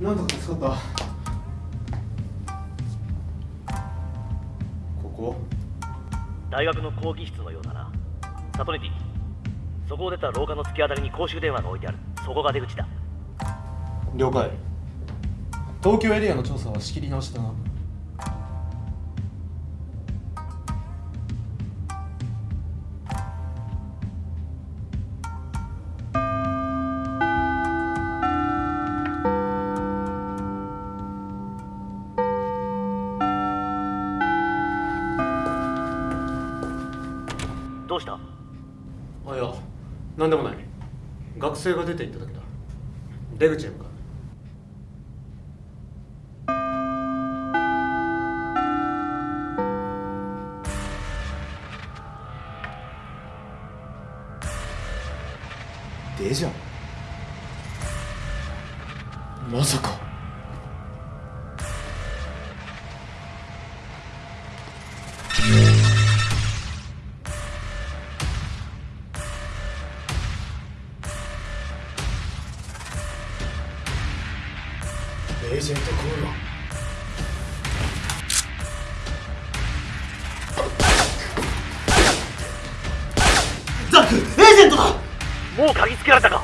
かったここ？大学の講義室のようだな。サトニティそこを出た廊下の突き当たりに公衆電話が置いてある。そこが出口だ。了解。東京エリアの調査は仕切り直しだなうした？あいや何でもない。学生が出て行っただけだ。出口へ向かう。デジャブまさかエージェントコールはザックエージェントだ。もう鍵つけられたか？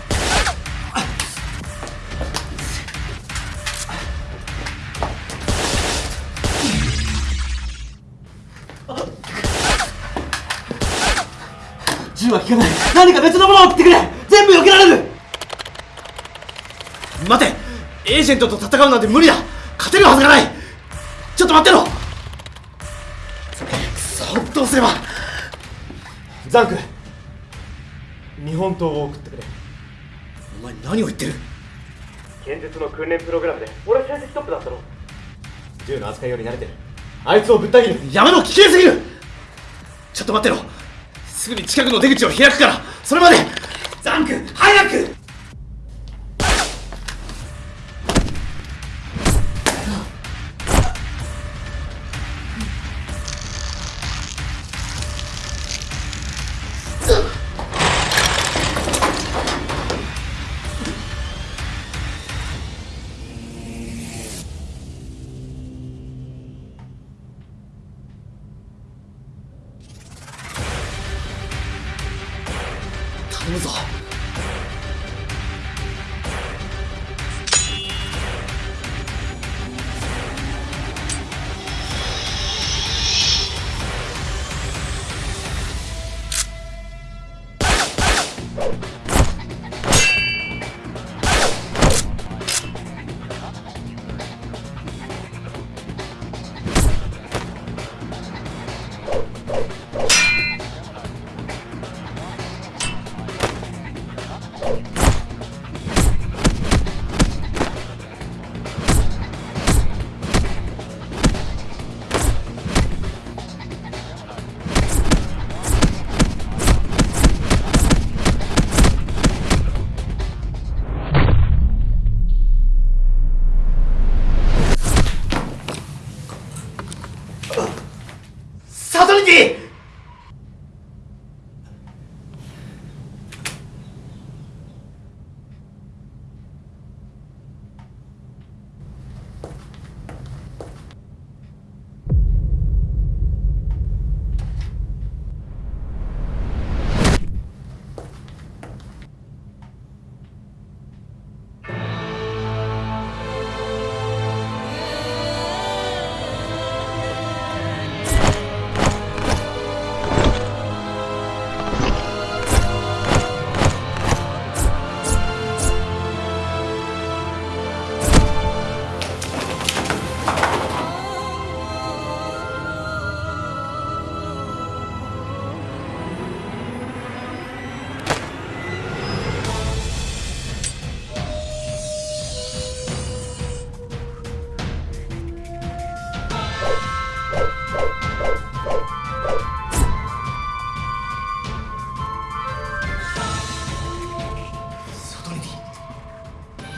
銃は効かない。何か別のものを送ってくれ。全部避けられる。待てエージェントと戦うなんて無理だ。勝てるはずがない。ちょっと待ってろ。そっとすれば。ザンク日本刀を送ってくれ。お前何を言ってる。剣術の訓練プログラムで。俺成績トップだったろ銃の扱いより慣れてる。あいつをぶった切る。やめろ危険すぎる。ちょっと待ってろ。すぐに近くの出口を開くから。それまで。ザンク早くうん。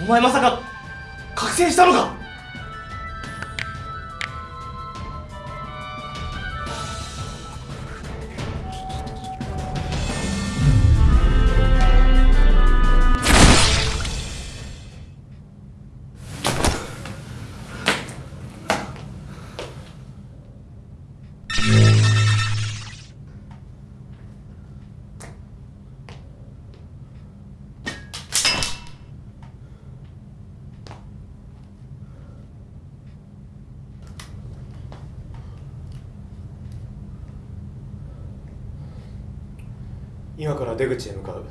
お前まさか覚醒したのか？今から出口へ向かう。